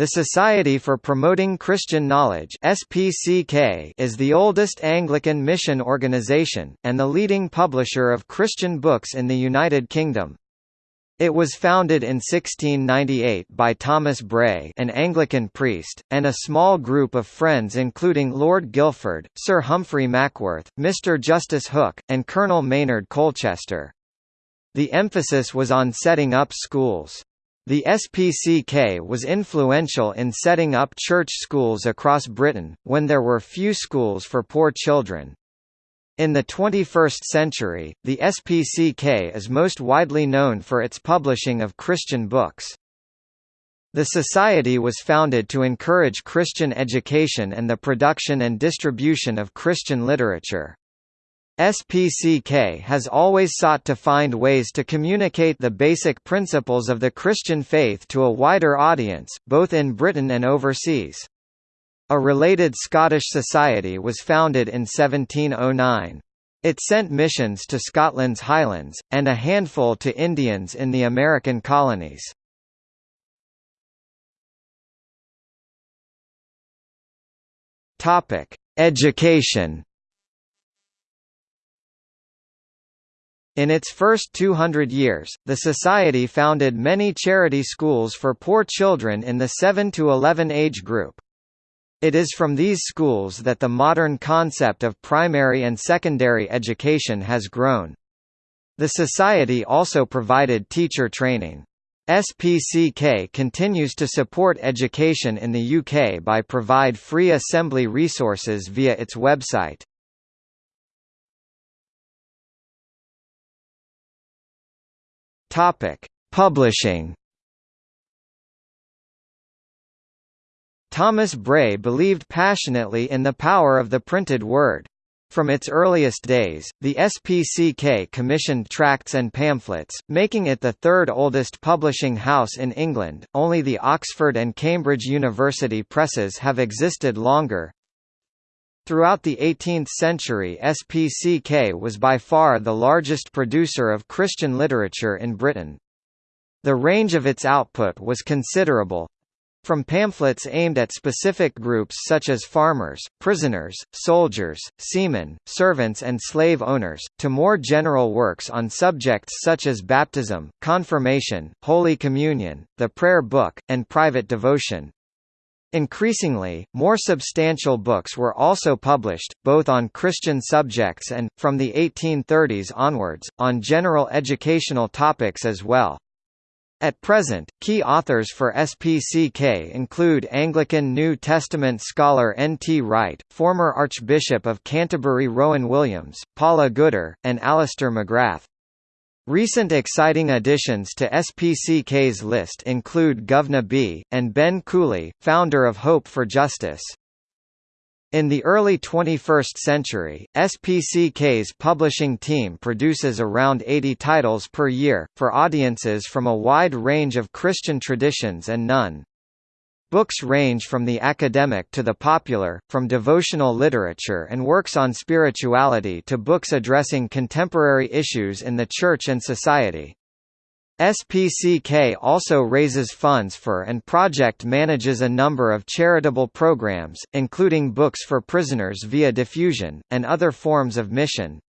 The Society for Promoting Christian Knowledge SPCK is the oldest Anglican mission organization, and the leading publisher of Christian books in the United Kingdom. It was founded in 1698 by Thomas Bray an Anglican priest, and a small group of friends including Lord Guilford, Sir Humphrey Mackworth, Mr Justice Hook, and Colonel Maynard Colchester. The emphasis was on setting up schools. The SPCK was influential in setting up church schools across Britain, when there were few schools for poor children. In the 21st century, the SPCK is most widely known for its publishing of Christian books. The Society was founded to encourage Christian education and the production and distribution of Christian literature. SPCK has always sought to find ways to communicate the basic principles of the Christian faith to a wider audience, both in Britain and overseas. A related Scottish society was founded in 1709. It sent missions to Scotland's Highlands, and a handful to Indians in the American colonies. Education In its first 200 years, the Society founded many charity schools for poor children in the 7 to 11 age group. It is from these schools that the modern concept of primary and secondary education has grown. The Society also provided teacher training. SPCK continues to support education in the UK by provide free assembly resources via its website. Topic: Publishing. Thomas Bray believed passionately in the power of the printed word. From its earliest days, the SPCK commissioned tracts and pamphlets, making it the third oldest publishing house in England. Only the Oxford and Cambridge University presses have existed longer. Throughout the 18th century SPCK was by far the largest producer of Christian literature in Britain. The range of its output was considerable, from pamphlets aimed at specific groups such as farmers, prisoners, soldiers, seamen, servants and slave owners, to more general works on subjects such as baptism, confirmation, Holy Communion, the prayer book, and private devotion. Increasingly, more substantial books were also published, both on Christian subjects and, from the 1830s onwards, on general educational topics as well. At present, key authors for SPCK include Anglican New Testament scholar N. T. Wright, former Archbishop of Canterbury Rowan Williams, Paula Gooder, and Alister McGrath. Recent exciting additions to SPCK's list include Guvna B., and Ben Cooley, founder of Hope for Justice. In the early 21st century, SPCK's publishing team produces around 80 titles per year, for audiences from a wide range of Christian traditions and none. Books range from the academic to the popular, from devotional literature and works on spirituality to books addressing contemporary issues in the church and society. SPCK also raises funds for and project manages a number of charitable programs, including books for prisoners via diffusion, and other forms of mission.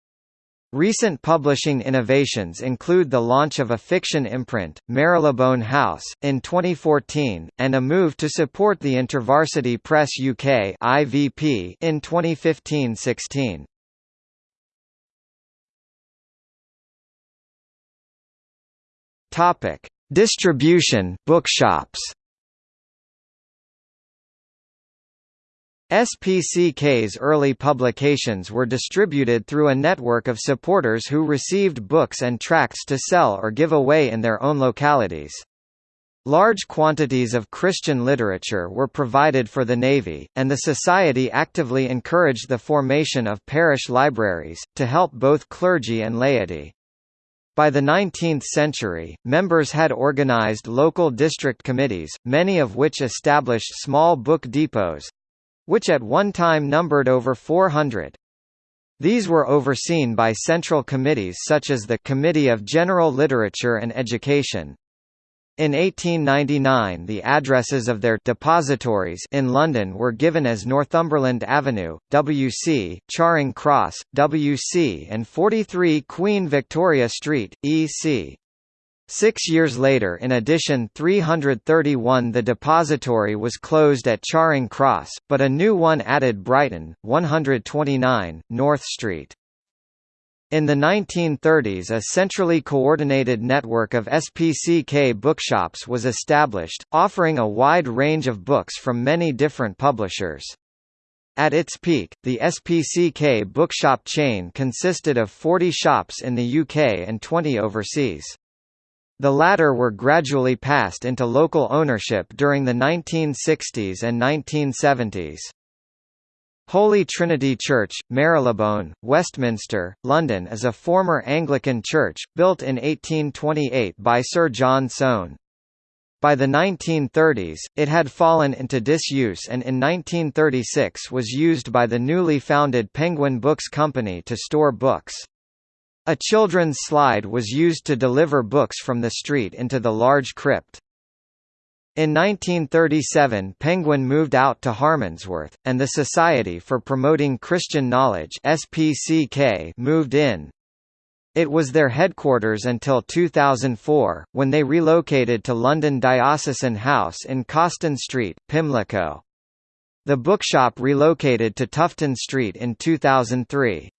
Recent publishing innovations include the launch of a fiction imprint, Marylebone House, in 2014, and a move to support the InterVarsity Press UK (IVP) in 2015-16. Topic: Distribution, bookshops. SPCK's early publications were distributed through a network of supporters who received books and tracts to sell or give away in their own localities. Large quantities of Christian literature were provided for the Navy, and the Society actively encouraged the formation of parish libraries, to help both clergy and laity. By the 19th century, members had organized local district committees, many of which established small book depots, which at one time numbered over 400. These were overseen by central committees such as the Committee of General Literature and Education. In 1899 the addresses of their depositories in London were given as Northumberland Avenue, WC, Charing Cross, WC and 43 Queen Victoria Street, EC. Six years later in edition 331 the depository was closed at Charing Cross, but a new one added Brighton, 129, North Street. In the 1930s a centrally coordinated network of SPCK bookshops was established, offering a wide range of books from many different publishers. At its peak, the SPCK bookshop chain consisted of 40 shops in the UK and 20 overseas. The latter were gradually passed into local ownership during the 1960s and 1970s. Holy Trinity Church, Marylebone, Westminster, London is a former Anglican church, built in 1828 by Sir John Soane. By the 1930s, it had fallen into disuse and in 1936 was used by the newly founded Penguin Books Company to store books. A children's slide was used to deliver books from the street into the large crypt. In 1937 Penguin moved out to Harmondsworth, and the Society for Promoting Christian Knowledge SPCK moved in. It was their headquarters until 2004, when they relocated to London Diocesan House in Causton Street, Pimlico. The bookshop relocated to Tufton Street in 2003.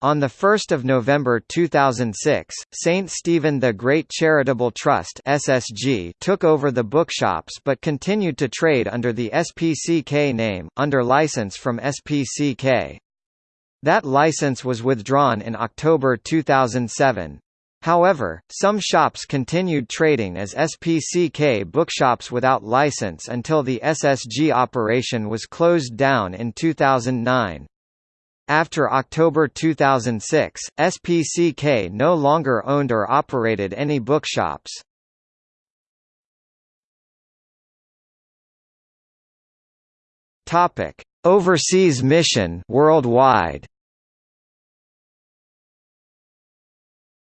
On 1 November 2006, St. Stephen the Great Charitable Trust SSG took over the bookshops but continued to trade under the SPCK name, under license from SPCK. That license was withdrawn in October 2007. However, some shops continued trading as SPCK bookshops without license until the SSG operation was closed down in 2009. After October 2006, SPCK no longer owned or operated any bookshops. Topic: Overseas mission worldwide.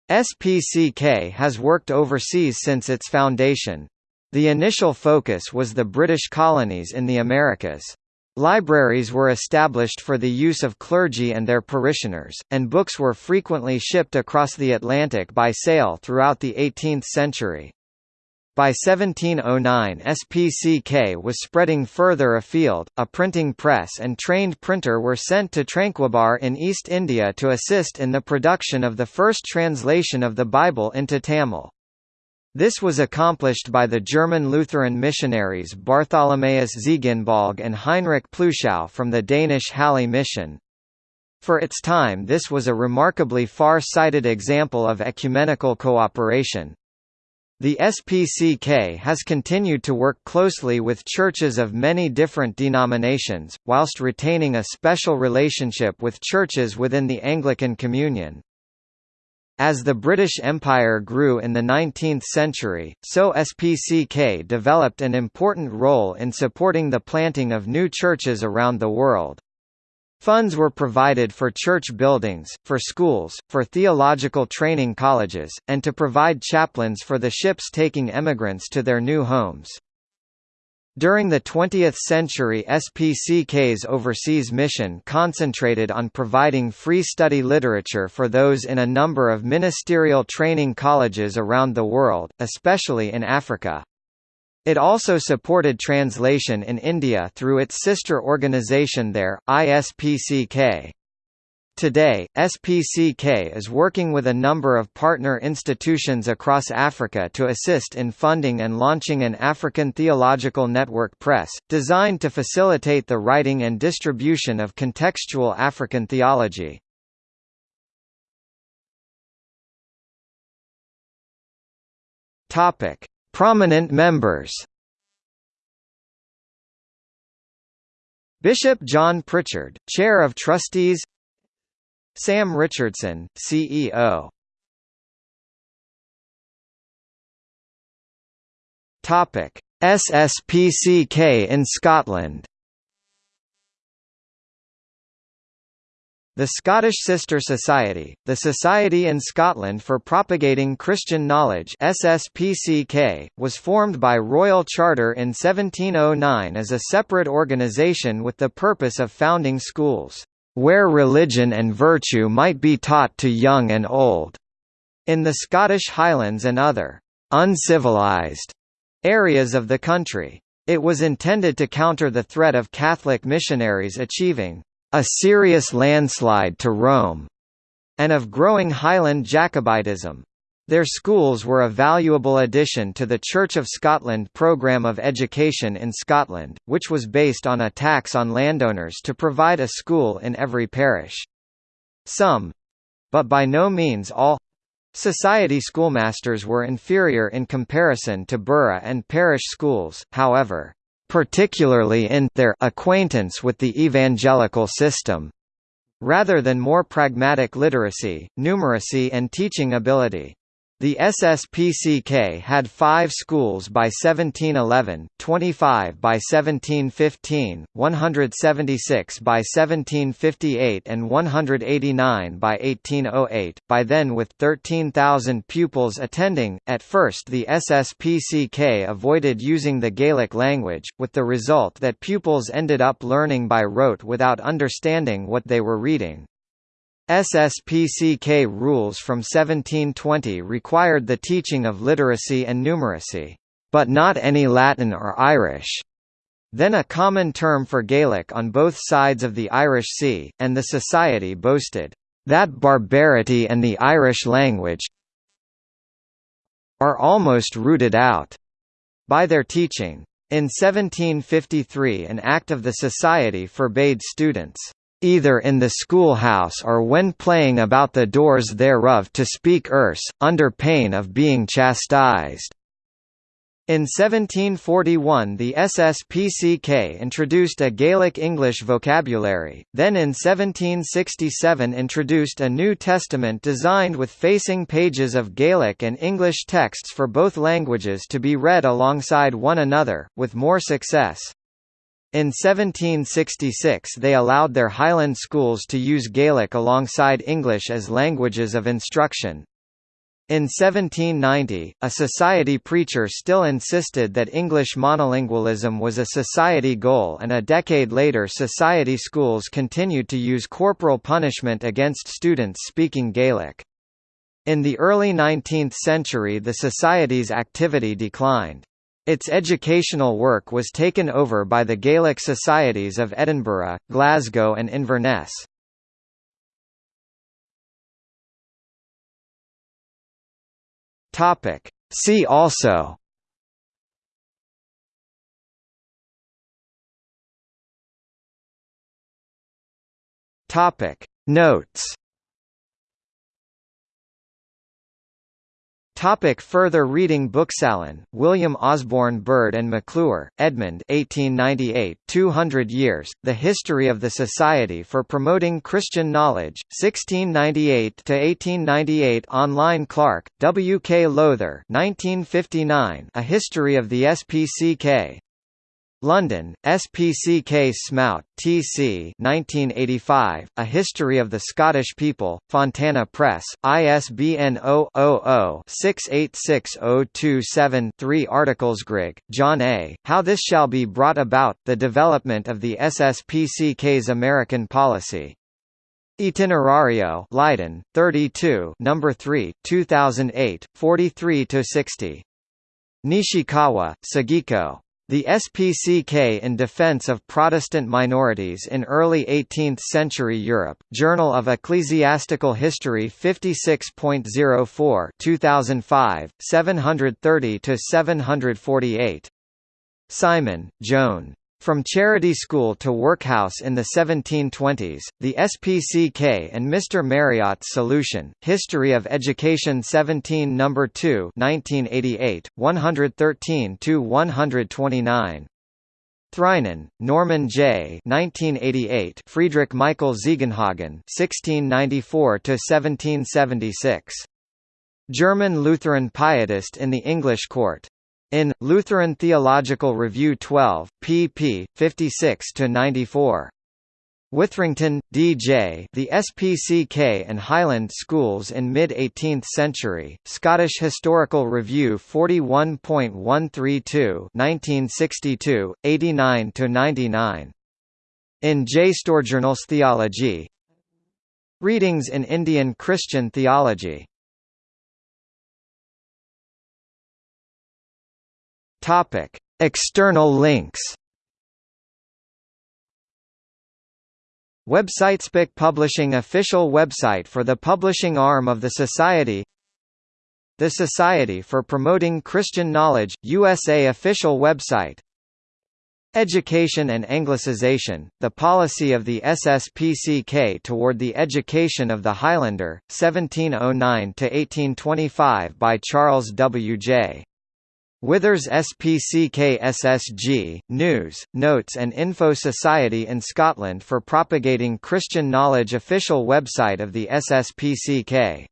SPCK has worked overseas since its foundation. The initial focus was the British colonies in the Americas. Libraries were established for the use of clergy and their parishioners, and books were frequently shipped across the Atlantic by sail throughout the 18th century. By 1709 SPCK was spreading further afield, a printing press and trained printer were sent to Tranquebar in East India to assist in the production of the first translation of the Bible into Tamil. This was accomplished by the German Lutheran missionaries Bartholomaeus Ziegenbalg and Heinrich Plütschau from the Danish Halle mission. For its time this was a remarkably far-sighted example of ecumenical cooperation. The SPCK has continued to work closely with churches of many different denominations, whilst retaining a special relationship with churches within the Anglican Communion. As the British Empire grew in the 19th century, so SPCK developed an important role in supporting the planting of new churches around the world. Funds were provided for church buildings, for schools, for theological training colleges, and to provide chaplains for the ships taking emigrants to their new homes. During the 20th century SPCK's overseas mission concentrated on providing free study literature for those in a number of ministerial training colleges around the world, especially in Africa. It also supported translation in India through its sister organization there, ISPCK. Today, SPCK is working with a number of partner institutions across Africa to assist in funding and launching an African Theological Network Press, designed to facilitate the writing and distribution of contextual African theology. Prominent members Bishop John Pritchard, Chair of Trustees Sam Richardson, CEO. Topic: SSPCK in Scotland. The Scottish Sister Society, the Society in Scotland for Propagating Christian Knowledge SSPCK, was formed by Royal Charter in 1709 as a separate organisation with the purpose of founding schools, "...where religion and virtue might be taught to young and old." in the Scottish Highlands and other uncivilized areas of the country. It was intended to counter the threat of Catholic missionaries achieving a serious landslide to Rome, and of growing Highland Jacobitism. Their schools were a valuable addition to the Church of Scotland programme of education in Scotland, which was based on a tax on landowners to provide a school in every parish. Some—but by no means all, Society schoolmasters were inferior in comparison to borough and parish schools, however particularly in their acquaintance with the evangelical system, rather than more pragmatic literacy, numeracy and teaching ability. The SSPCK had five schools by 1711, 25 by 1715, 176 by 1758 and 189 by 1808, by then with 13,000 pupils attending. At first the SSPCK avoided using the Gaelic language, with the result that pupils ended up learning by rote without understanding what they were reading. SSPCK rules from 1720 required the teaching of literacy and numeracy, but not any Latin or Irish. Then a common term for Gaelic on both sides of the Irish Sea, and the society boasted, "...that barbarity and the Irish language are almost rooted out." by their teaching. In 1753 an act of the Society forbade students either in the schoolhouse or when playing about the doors thereof to speak Erse, under pain of being chastised. In 1741 the SSPCK introduced a Gaelic-English vocabulary, then in 1767 introduced a New Testament designed with facing pages of Gaelic and English texts for both languages to be read alongside one another, with more success. In 1766 they allowed their Highland schools to use Gaelic alongside English as languages of instruction. In 1790, a society preacher still insisted that English monolingualism was a society goal and a decade later society schools continued to use corporal punishment against students speaking Gaelic. In the early 19th century the society's activity declined. Its educational work was taken over by the Gaelic Societies of Edinburgh, Glasgow and Inverness. See also Notes Topic further reading Booksalon, William Osborne Bird and McClure, Edmund 1898, 200 Years, The History of the Society for Promoting Christian Knowledge, 1698–1898 Online Clark, W. K. Lowther 1959, A History of the SPCK, London, SPCK Smout, T.C. 1985, A History of the Scottish People, Fontana Press, ISBN 0-00-686027-3 Articles Grigg, John A., How This Shall Be Brought About, The Development of the SSPCK's American Policy. Itinerario Leiden, 32 No. 3, 2008, 43–60. Nishikawa, Sugiko. The SPCK in Defense of Protestant Minorities in Early 18th-Century Europe, Journal of Ecclesiastical History 56.04 2005, 730–748. Simon, Joan. From charity school to workhouse in the 1720s, the SPCK and Mr. Marriott's Solution, History of Education 17 No. 2 1988, 113–129. Threinen, Norman J. 1988. Friedrich Michael Ziegenhagen, 1694–1776. German Lutheran pietist in the English court. In Lutheran Theological Review 12, pp. 56 to 94. Withrington, D.J. The SPCK and Highland Schools in Mid-18th Century, Scottish Historical Review 41.132 1962, 89–99. In J. Storjournals Theology Readings in Indian Christian Theology External links Website SPIC Publishing official website for the publishing arm of the Society The Society for Promoting Christian Knowledge, USA official website Education and Anglicization, the policy of the SSPCK toward the education of the Highlander, 1709–1825 by Charles W. J. Withers SPCK SSG, News, Notes and Info Society in Scotland for propagating Christian knowledge official website of the SSPCK